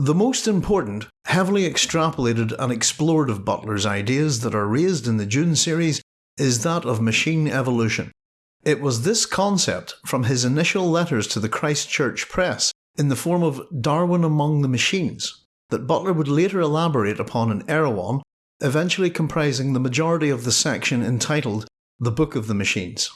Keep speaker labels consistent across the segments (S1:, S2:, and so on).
S1: The most important, heavily extrapolated and explored of Butler's ideas that are raised in the Dune series is that of machine evolution. It was this concept from his initial letters to the Christchurch Press in the form of Darwin Among the Machines that Butler would later elaborate upon in Erewhon, eventually comprising the majority of the section entitled The Book of the Machines.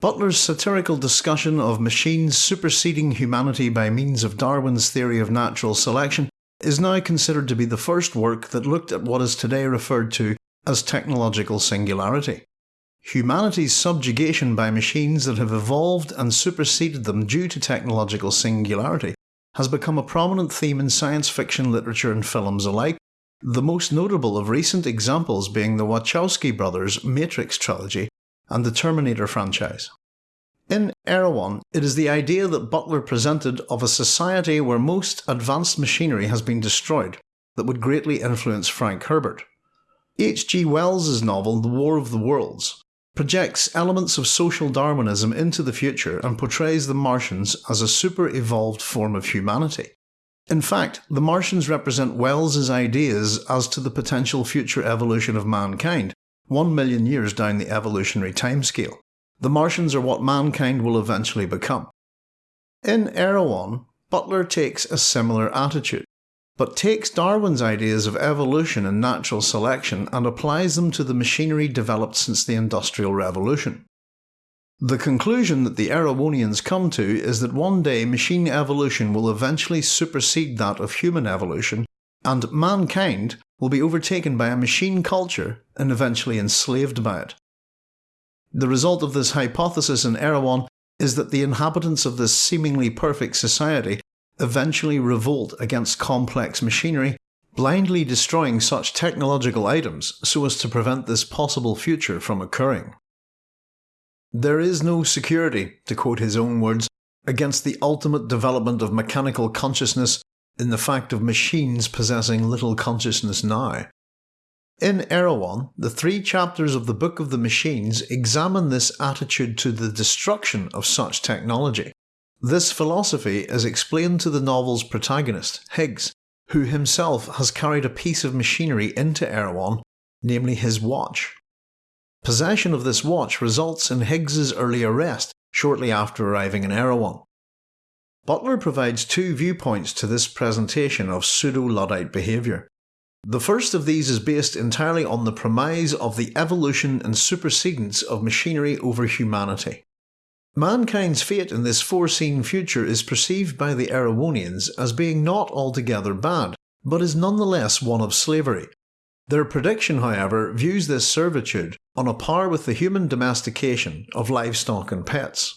S1: Butler's satirical discussion of machines superseding humanity by means of Darwin's theory of natural selection is now considered to be the first work that looked at what is today referred to as technological singularity. Humanity's subjugation by machines that have evolved and superseded them due to technological singularity has become a prominent theme in science fiction literature and films alike, the most notable of recent examples being the Wachowski brothers' Matrix trilogy and the Terminator franchise. In Erewhon, it is the idea that Butler presented of a society where most advanced machinery has been destroyed that would greatly influence Frank Herbert. H. G. Wells's novel The War of the Worlds projects elements of social Darwinism into the future and portrays the Martians as a super evolved form of humanity. In fact, the Martians represent Wells's ideas as to the potential future evolution of mankind, one million years down the evolutionary timescale. The Martians are what mankind will eventually become. In Erewhon, Butler takes a similar attitude, but takes Darwin's ideas of evolution and natural selection and applies them to the machinery developed since the Industrial Revolution. The conclusion that the Erewhonians come to is that one day machine evolution will eventually supersede that of human evolution, and mankind will be overtaken by a machine culture and eventually enslaved by it. The result of this hypothesis in Erewhon is that the inhabitants of this seemingly perfect society eventually revolt against complex machinery, blindly destroying such technological items so as to prevent this possible future from occurring. There is no security, to quote his own words, against the ultimate development of mechanical consciousness in the fact of machines possessing little consciousness now. In Erewhon, the three chapters of the Book of the Machines examine this attitude to the destruction of such technology. This philosophy is explained to the novel's protagonist, Higgs, who himself has carried a piece of machinery into Erewhon, namely his watch. Possession of this watch results in Higgs's early arrest shortly after arriving in Erewhon. Butler provides two viewpoints to this presentation of pseudo-Luddite behaviour. The first of these is based entirely on the premise of the evolution and supersedence of machinery over humanity. Mankind's fate in this foreseen future is perceived by the Erewhonians as being not altogether bad, but is nonetheless one of slavery. Their prediction, however, views this servitude on a par with the human domestication of livestock and pets.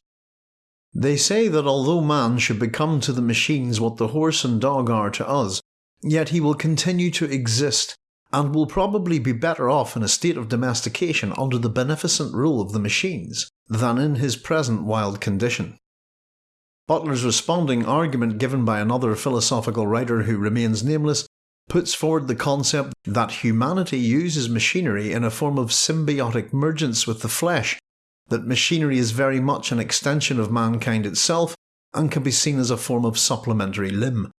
S1: They say that although man should become to the machines what the horse and dog are to us, yet he will continue to exist, and will probably be better off in a state of domestication under the beneficent rule of the machines, than in his present wild condition. Butler's responding argument given by another philosophical writer who remains nameless puts forward the concept that humanity uses machinery in a form of symbiotic mergence with the flesh that machinery is very much an extension of mankind itself and can be seen as a form of supplementary limb.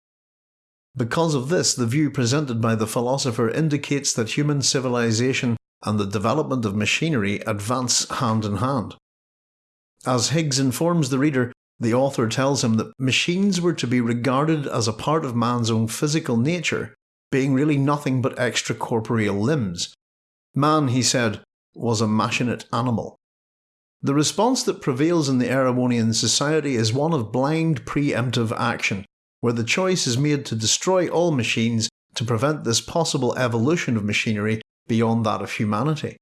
S1: Because of this, the view presented by the philosopher indicates that human civilization and the development of machinery advance hand in hand. As Higgs informs the reader, the author tells him that machines were to be regarded as a part of man's own physical nature, being really nothing but extracorporeal limbs. Man, he said, was a machinate animal. The response that prevails in the Erewhonian society is one of blind preemptive action, where the choice is made to destroy all machines to prevent this possible evolution of machinery beyond that of humanity.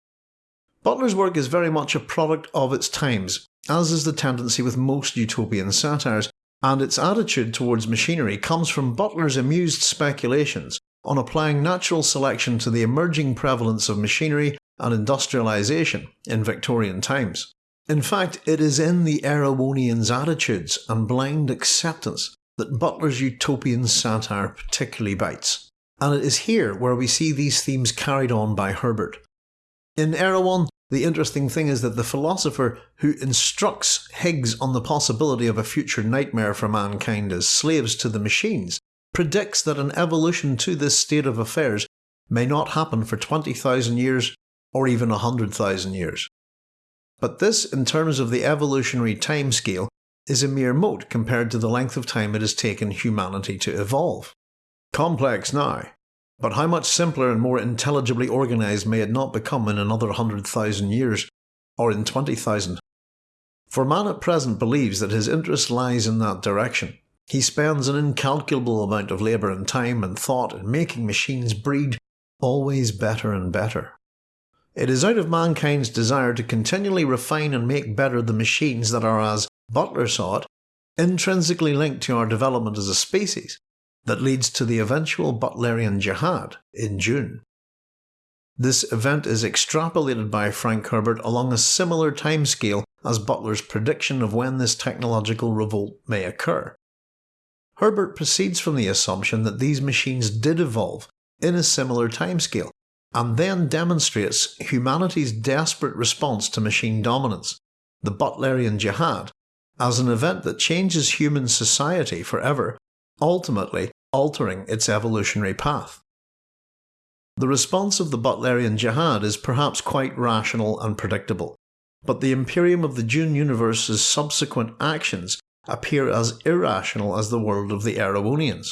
S1: Butler's work is very much a product of its times, as is the tendency with most utopian satires, and its attitude towards machinery comes from Butler's amused speculations on applying natural selection to the emerging prevalence of machinery and industrialisation in Victorian times. In fact, it is in the Erewhonians' attitudes and blind acceptance that Butler's utopian satire particularly bites, and it is here where we see these themes carried on by Herbert. In Erewhon, the interesting thing is that the philosopher who instructs Higgs on the possibility of a future nightmare for mankind as slaves to the machines predicts that an evolution to this state of affairs may not happen for 20,000 years or even 100,000 years. But this, in terms of the evolutionary timescale, is a mere mote compared to the length of time it has taken humanity to evolve. Complex now, but how much simpler and more intelligibly organised may it not become in another 100,000 years, or in 20,000? For man at present believes that his interest lies in that direction. He spends an incalculable amount of labour and time and thought in making machines breed always better and better. It is out of mankind's desire to continually refine and make better the machines that are, as Butler saw it, intrinsically linked to our development as a species, that leads to the eventual Butlerian Jihad in Dune. This event is extrapolated by Frank Herbert along a similar timescale as Butler's prediction of when this technological revolt may occur. Herbert proceeds from the assumption that these machines did evolve in a similar timescale, and then demonstrates humanity's desperate response to machine dominance, the Butlerian Jihad, as an event that changes human society forever, ultimately altering its evolutionary path. The response of the Butlerian Jihad is perhaps quite rational and predictable, but the Imperium of the Dune universe's subsequent actions appear as irrational as the world of the Erewhonians.